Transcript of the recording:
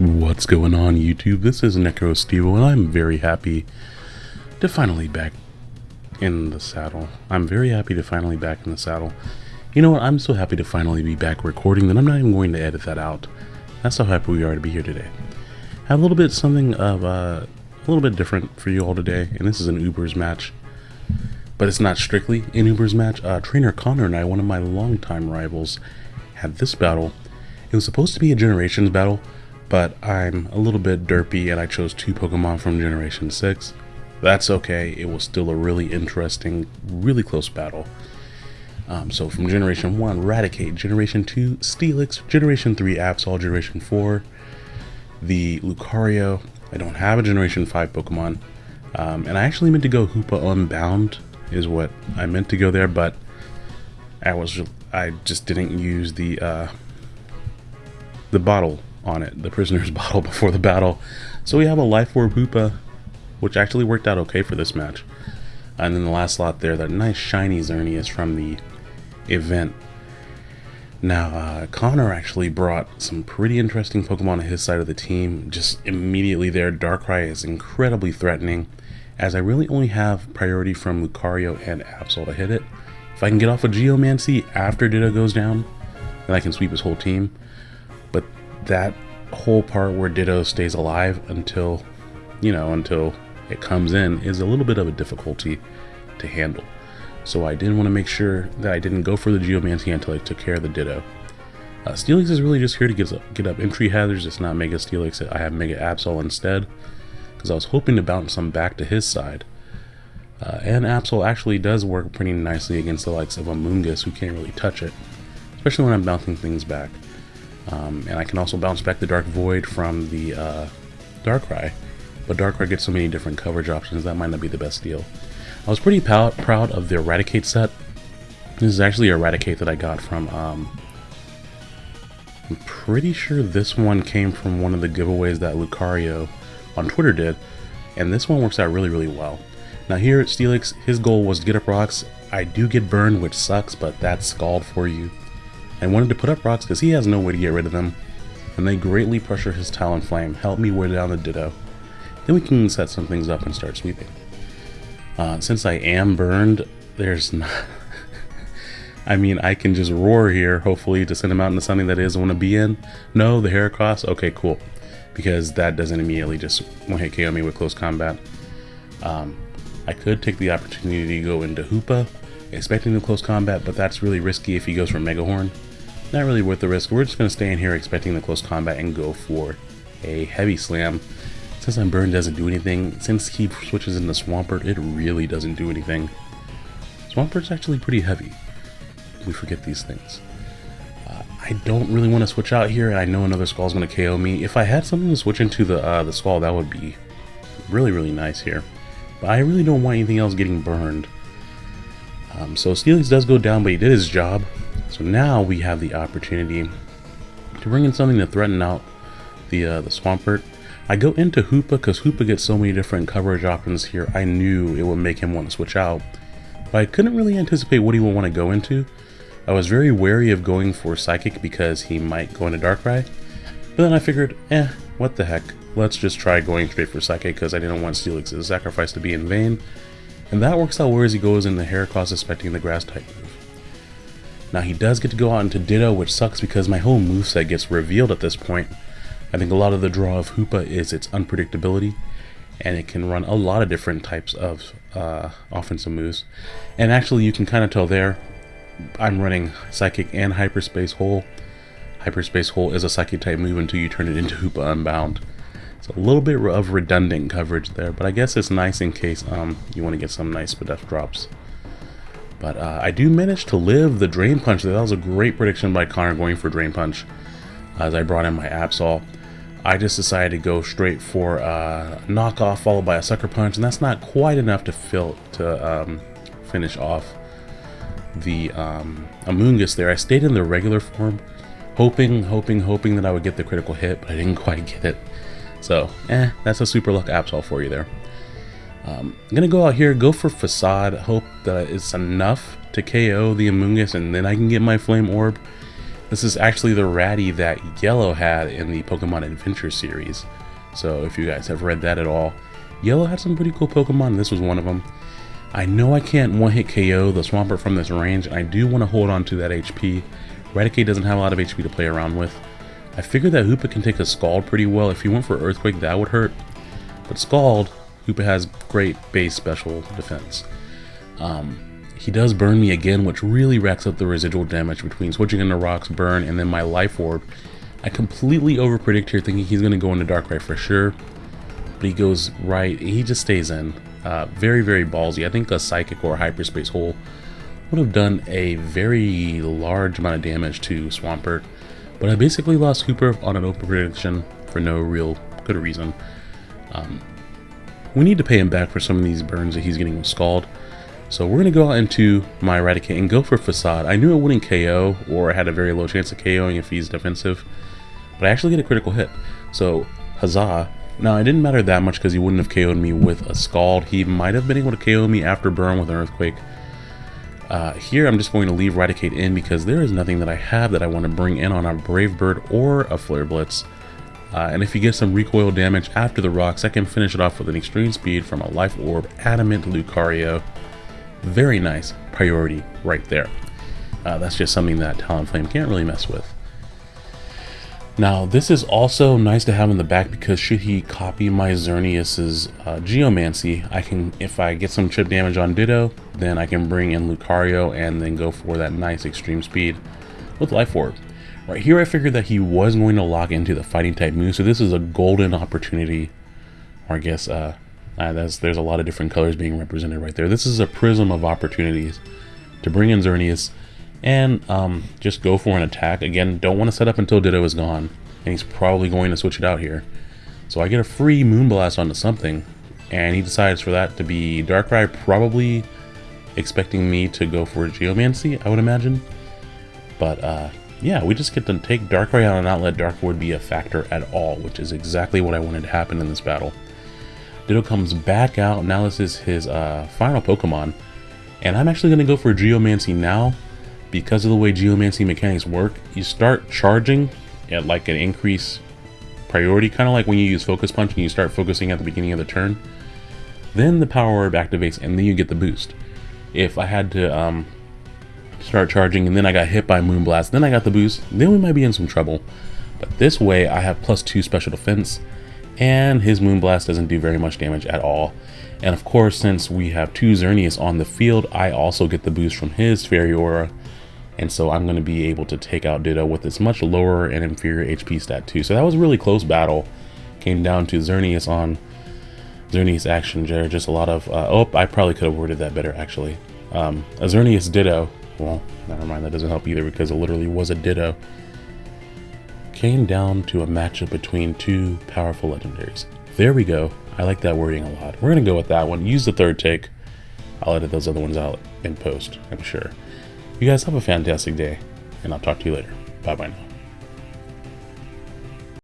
What's going on YouTube? This is Necro Stevo and I'm very happy to finally back in the saddle. I'm very happy to finally back in the saddle. You know what? I'm so happy to finally be back recording that I'm not even going to edit that out. That's how happy we are to be here today. Have a little bit something of uh, a little bit different for you all today, and this is an Ubers match. But it's not strictly an Ubers match. Uh, Trainer Connor and I, one of my longtime rivals, had this battle. It was supposed to be a Generations battle, but I'm a little bit derpy and I chose two Pokemon from Generation 6. That's okay, it was still a really interesting, really close battle. Um, so from Generation 1, Raticate, Generation 2, Steelix, Generation 3, Absol, Generation 4, the Lucario. I don't have a Generation 5 Pokemon. Um, and I actually meant to go Hoopa Unbound is what I meant to go there, but I was I just didn't use the uh, the bottle on it, the prisoner's bottle before the battle. So we have a Life Orb Hoopa, which actually worked out okay for this match. And then the last slot there, that nice shiny Xerneas from the event. Now, uh, Connor actually brought some pretty interesting Pokemon to his side of the team. Just immediately there, Darkrai is incredibly threatening, as I really only have priority from Lucario and Absol to hit it. If I can get off a of Geomancy after Ditto goes down, then I can sweep his whole team that whole part where Ditto stays alive until, you know, until it comes in is a little bit of a difficulty to handle. So I didn't want to make sure that I didn't go for the Geomancy until I took care of the Ditto. Uh, Steelix is really just here to get up, get up entry hazards. It's not Mega Steelix. I have Mega Absol instead because I was hoping to bounce some back to his side. Uh, and Absol actually does work pretty nicely against the likes of Amoonguss who can't really touch it, especially when I'm bouncing things back. Um, and I can also bounce back the Dark Void from the uh, Darkrai. But Darkrai gets so many different coverage options, that might not be the best deal. I was pretty proud of the Raticate set. This is actually a Raticate that I got from... Um, I'm pretty sure this one came from one of the giveaways that Lucario on Twitter did. And this one works out really, really well. Now here at Steelix, his goal was to get up rocks. I do get burned, which sucks, but that's Scald for you. I wanted to put up rocks because he has no way to get rid of them, and they greatly pressure his Talonflame, help me wear down the Ditto. Then we can set some things up and start sweeping. Uh, since I am burned, there's not... I mean, I can just roar here, hopefully, to send him out into something that is want to be in. No, the Heracross? Okay, cool. Because that doesn't immediately just one-hit KO me with close combat. Um, I could take the opportunity to go into Hoopa, expecting the close combat, but that's really risky if he goes for Mega Horn. Not really worth the risk. We're just going to stay in here expecting the close combat and go for a heavy slam. Since I'm burned doesn't do anything, since he switches into Swampert, it really doesn't do anything. Swampert's actually pretty heavy. We forget these things. Uh, I don't really want to switch out here. I know another Scald's going to KO me. If I had something to switch into the uh, the Skull, that would be really, really nice here. But I really don't want anything else getting burned. Um, so Steelix does go down, but he did his job. So now we have the opportunity to bring in something to threaten out the uh, the Swampert. I go into Hoopa because Hoopa gets so many different coverage options here. I knew it would make him want to switch out, but I couldn't really anticipate what he would want to go into. I was very wary of going for Psychic because he might go into Darkrai, but then I figured, eh, what the heck. Let's just try going straight for Psychic because I didn't want Steelix's sacrifice to be in vain. And that works out well as he goes in into Heracross expecting the Grass type. Now he does get to go out into Ditto, which sucks because my whole moveset gets revealed at this point. I think a lot of the draw of Hoopa is its unpredictability, and it can run a lot of different types of uh, offensive moves. And actually you can kind of tell there, I'm running Psychic and Hyperspace Hole. Hyperspace Hole is a Psychic type move until you turn it into Hoopa Unbound. It's a little bit of redundant coverage there, but I guess it's nice in case um, you want to get some nice Spadef drops. But uh, I do manage to live the Drain Punch. That was a great prediction by Connor going for Drain Punch. As I brought in my Absol, I just decided to go straight for uh, knockoff followed by a Sucker Punch, and that's not quite enough to fill to um, finish off the um, Amoonguss there. I stayed in the regular form, hoping, hoping, hoping that I would get the critical hit, but I didn't quite get it. So, eh, that's a super luck Absol for you there. Um, I'm going to go out here, go for Facade, hope that it's enough to KO the Amoonguss, and then I can get my Flame Orb. This is actually the Ratty that Yellow had in the Pokemon Adventure series. So if you guys have read that at all, Yellow had some pretty cool Pokemon, this was one of them. I know I can't one-hit KO the Swampert from this range, and I do want to hold on to that HP. Raticate doesn't have a lot of HP to play around with. I figured that Hoopa can take a Scald pretty well. If he went for Earthquake, that would hurt. But Scald, Hoopa has great base special defense. Um, he does burn me again, which really racks up the residual damage between switching into Rocks, Burn, and then my Life Orb. I completely overpredict here thinking he's going to go into Darkrai for sure. But he goes right, he just stays in. Uh, very, very ballsy. I think a Psychic or a Hyperspace Hole would have done a very large amount of damage to Swampert. But I basically lost Hoopa on an open prediction for no real good reason. Um, we need to pay him back for some of these burns that he's getting with Scald. So we're going to go out into my Raticate and go for Facade. I knew it wouldn't KO, or I had a very low chance of KOing if he's defensive. But I actually get a critical hit. So, Huzzah. Now, it didn't matter that much because he wouldn't have KO'd me with a Scald. He might have been able to KO me after Burn with an Earthquake. Uh, here I'm just going to leave Raticate in because there is nothing that I have that I want to bring in on a Brave Bird or a Flare Blitz. Uh, and if you get some recoil damage after the rocks, I can finish it off with an extreme speed from a Life Orb Adamant Lucario. Very nice priority right there. Uh, that's just something that Talonflame can't really mess with. Now, this is also nice to have in the back because should he copy my Xerneas's uh, Geomancy, I can, if I get some chip damage on Ditto, then I can bring in Lucario and then go for that nice extreme speed with Life Orb. Right here I figured that he was going to lock into the fighting type move, so this is a golden opportunity, or I guess uh, uh, there's a lot of different colors being represented right there. This is a prism of opportunities to bring in Xerneas and um, just go for an attack. Again, don't want to set up until Ditto is gone, and he's probably going to switch it out here. So I get a free Moonblast onto something, and he decides for that to be Darkrai, probably expecting me to go for Geomancy, I would imagine. But uh, yeah, we just get to take Darkrai out and not let Dark Void be a factor at all, which is exactly what I wanted to happen in this battle. Ditto comes back out, now this is his uh, final Pokemon, and I'm actually going to go for Geomancy now because of the way geomancy mechanics work, you start charging at like an increase priority, kind of like when you use focus punch and you start focusing at the beginning of the turn. Then the Power Herb activates and then you get the boost. If I had to um, start charging and then I got hit by Moonblast, then I got the boost, then we might be in some trouble. But this way I have plus 2 special defense and his Moonblast doesn't do very much damage at all. And of course, since we have two Xerneas on the field, I also get the boost from his Fairy Aura and so I'm going to be able to take out Ditto with this much lower and inferior HP stat too. So that was a really close battle. Came down to Xerneas on Xerneas action. Just a lot of, uh, oh, I probably could have worded that better actually. Um, a Xerneas Ditto, well, never mind, that doesn't help either because it literally was a Ditto. Came down to a matchup between two powerful legendaries. There we go. I like that wording a lot. We're going to go with that one. Use the third take. I'll edit those other ones out in post, I'm sure. You guys have a fantastic day, and I'll talk to you later. Bye bye now.